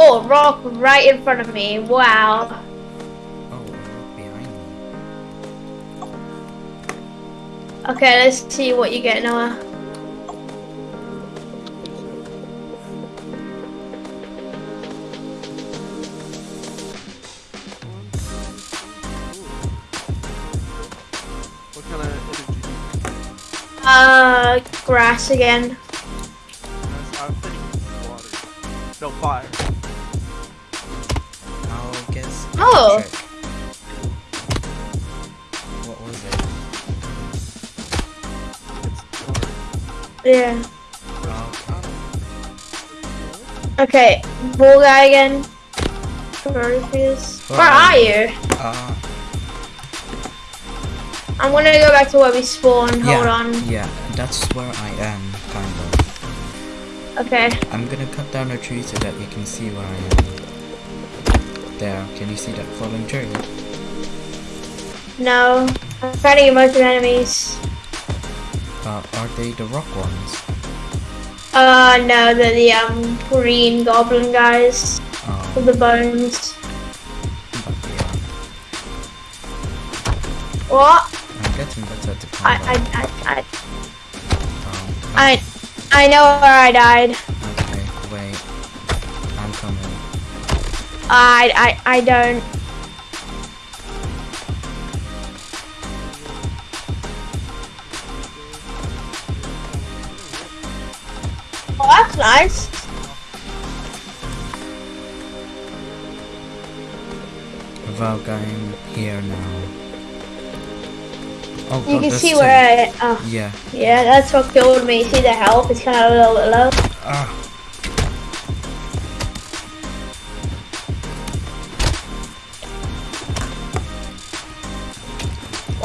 Oh, rock right in front of me. Wow. Oh, behind me. Okay, let's see what you get, Noah. Uh, grass again. No fire. Oh. What was it? Yeah. Oh, Okay, bull guy again. Where are you? uh, I'm gonna go back to where we spawned. Hold yeah, on. Yeah, that's where I am, kind of. Okay. I'm gonna cut down a tree so that you can see where I am. There, can you see that falling tree? No. I'm fighting a bunch of enemies. Uh, are they the rock ones? Uh, no, they're the um green goblin guys Oh, with the bones. What? I'm getting better at the I. I, I, I, Um, I, I know where I died. Okay, wait. I'm coming. I, I, I don't. Oh, that's nice. Without going here now. Oh, You God, can see where I. Oh, Yeah. yeah, that's what killed me. See the health? It's kind of a little bit low. Ah.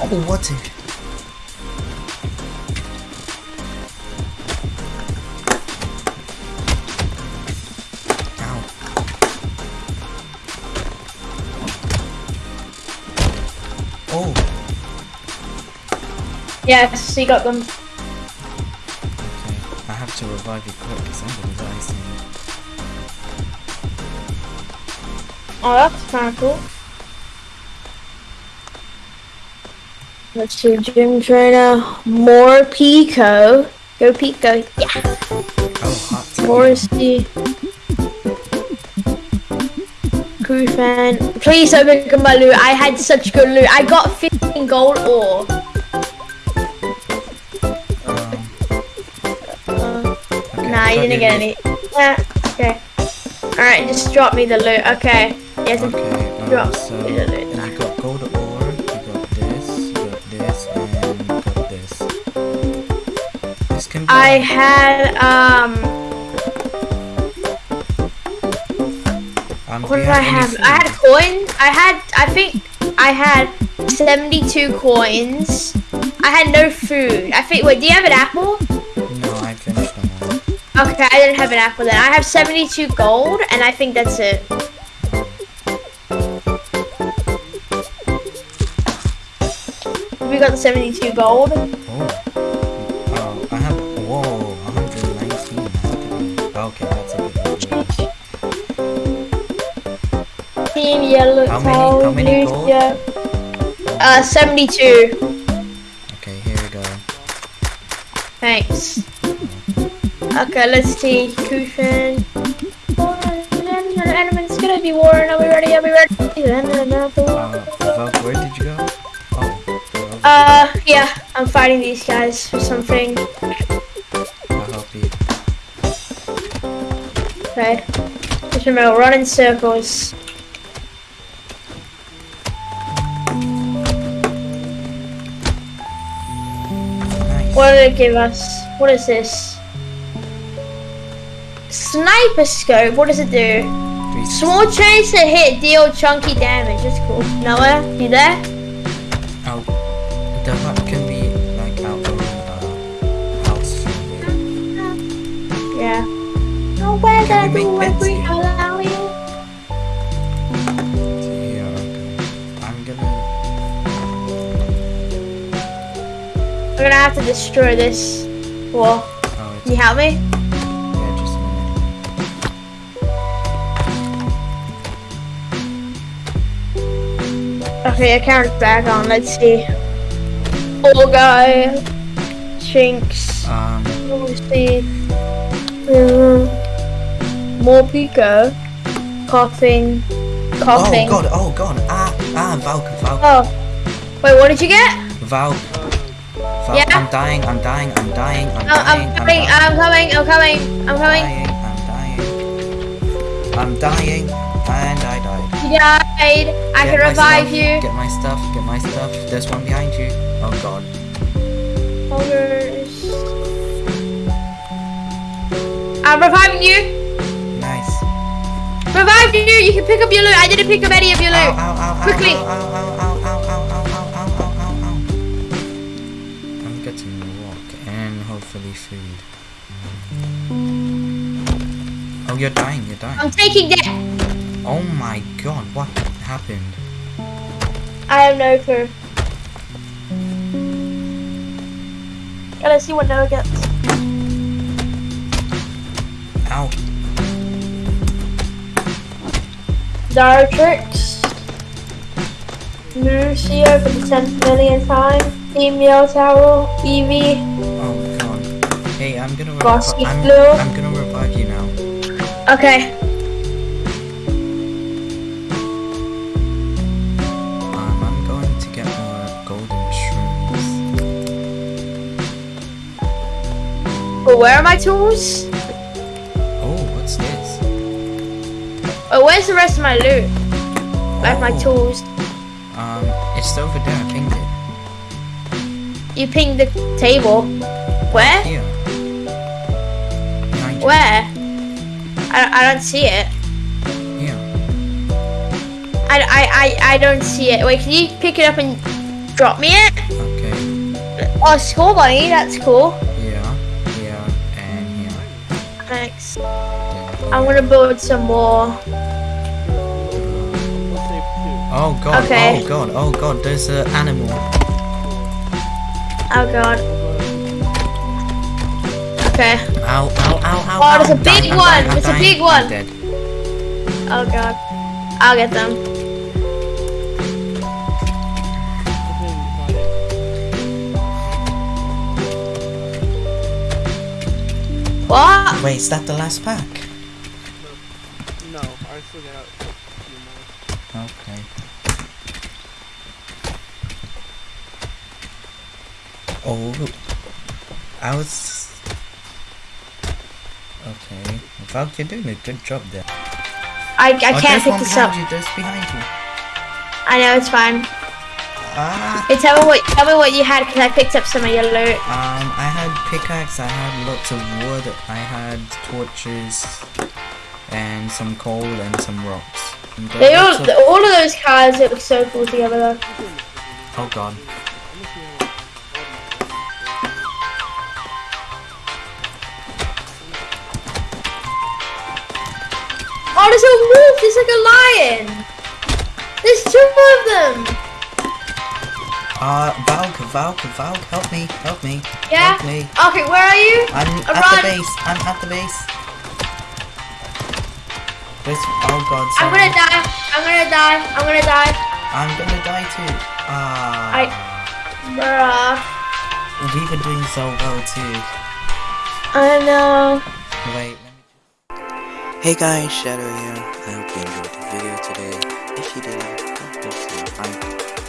Oh, what's it? Oh, Yes, you got them. okay. I have to revive you quick because I'm gonna die soon. Oh, that's kind of cool. Let's do gym trainer, more Pico. Go Pico. Yeah. Oh, hot. Morrissey. Crew fan. Please don't pick up my loot. I had such good loot. I got 15 gold ore. Um, okay, nah, you didn't get any. Yeah, okay. Alright, just drop me the loot. Okay. Yes, Okay, um, drop so me the loot. I had, um, um, what did I have? food? I had coins. I had, I think I had 72 coins. I had no food. I think, wait, do you have an apple? No, I finished them all. Okay, I didn't have an apple then. I have 72 gold, and I think that's it. We got the 72 gold. Oh, Team yellow How many- how many gold? Lucia. Uh, 72. Okay, here we go. Thanks. Okay, let's see. Kushan. Enemy's gonna be warring. Are we ready? Are we ready? Uh, where did you go? Oh, Uh, yeah, I'm fighting these guys for something. I'll help you. Okay. Just remember, run in circles. What did it give us? What is this? Sniper scope. What does it do? Small chance to hit, deal chunky damage. That's cool. Noah, you there? Oh, the hut can be like out of uh, house. Yeah. No, Can the we make beds have to destroy this wall. Oh, Can you help me? Yeah, just a minute. Okay, I count back on. Let's see. Old guy. Chinks. Um. Let's see. Mm. More Pico. Coughing. Coughing. Oh, God. Oh, God. Ah, ah, Valka, Valka. Oh. Wait, what did you get? Valka. Valk, Yeah? I'm dying, I'm dying, I'm dying, I'm Oh, dying, I'm coming, dying. I'm coming, I'm coming, I'm coming. dying, I'm dying. I'm dying, and I died. You died. I Get can revive stuff, you. Get my stuff, get my stuff. There's one behind you. Oh god. Ogres. I'm reviving you. Nice. Revive you. You can pick up your loot. I didn't pick up any of your loot. ow, ow, ow, Quickly. Ow, ow, ow, ow, Oh, you're dying, you're dying. I'm taking that. Oh my god, what happened? I have no clue. Gotta see what Noah gets. Ow. Dartrix. Lucio for the 10th millionth time. Team Yell Tower. Eevee. Oh. Hey, I'm gonna revive. I'm. I'm gonna revive you now. Okay. Um, I'm going to get more golden shrooms. But where are my tools? Oh, what's this? Oh, where's the rest of my loot? Like my Oh, tools. Um, it's over there. I pinged it. You pinged the table. Where? Here. Where? I, I don't see it. Here. I, I, I, I don't see it. Wait, can you pick it up and drop me it? Okay. Oh, skull bunny, that's cool. Here. Here. And here. Thanks. I'm gonna build some more. Let's save two. Oh god. Okay. Oh god. Oh god. There's an animal. Oh god. Okay. Ow. Ow. Ow. Ow. Oh, ow. there's a I'm dying, big I'm one, dying, I'm there's a big one. dead. Oh god. I'll get them. What? Wait, is that the last pack? No, I still got a few more. Okay. Oh, I was. Valk, you're doing a good job there. I, I oh, can't pick this up. you. There's behind you. I know it's fine. Ah. Hey, tell me what tell me what you had because I picked up some of your loot. Um, I had pickaxe. I had lots of wood. I had torches, and some coal and some rocks. And They all of- all of those cars look so cool together though. Oh god. Oh, there's a wolf. There's like a lion. There's two of them. Uh, Valk, Valk, Valk, help me, help me, Yeah. help me. Okay, where are you? I'm Uh, at run. the base. I'm at the base. This. Oh god. I'm gonna die. I'm gonna die. I'm gonna die. I'm gonna die too. Ah. I- Bruh. We were doing so well too. I know. Wait. Hey guys, Shadow here. I hope you enjoyed the video today. If you did, to like, subscribe,